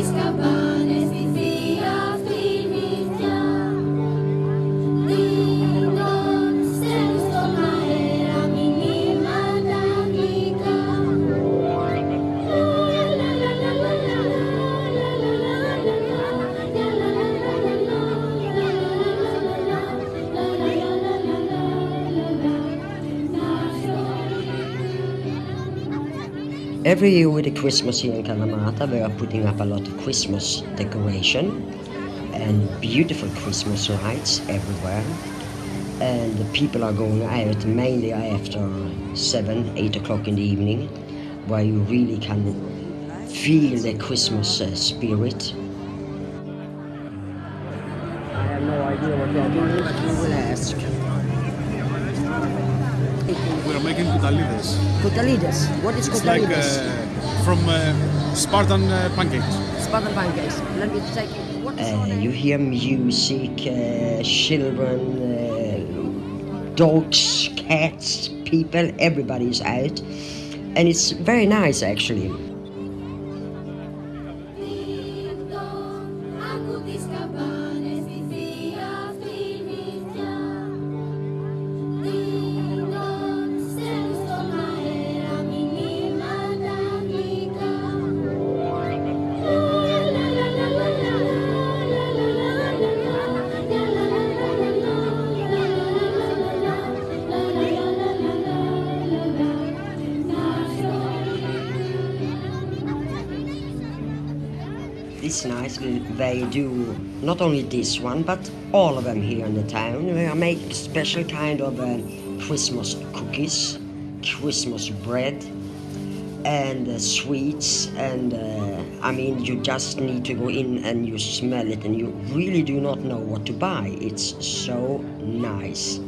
escapar. Every year with the Christmas here in Kalamata, we are putting up a lot of Christmas decoration and beautiful Christmas lights everywhere. And the people are going out mainly after 7, 8 o'clock in the evening, where you really can feel the Christmas uh, spirit. I have no idea what they are doing, but we will ask. We are making kutalides. Kutalides. What is It's like uh, from uh, Spartan uh, pancakes. Spartan pancakes. Let me take what is uh, You hear music, uh, children, uh, dogs, cats, people, everybody's out. And it's very nice actually. It's nice they do not only this one, but all of them here in the town. They make special kind of uh, Christmas cookies, Christmas bread, and uh, sweets. And uh, I mean, you just need to go in and you smell it, and you really do not know what to buy. It's so nice.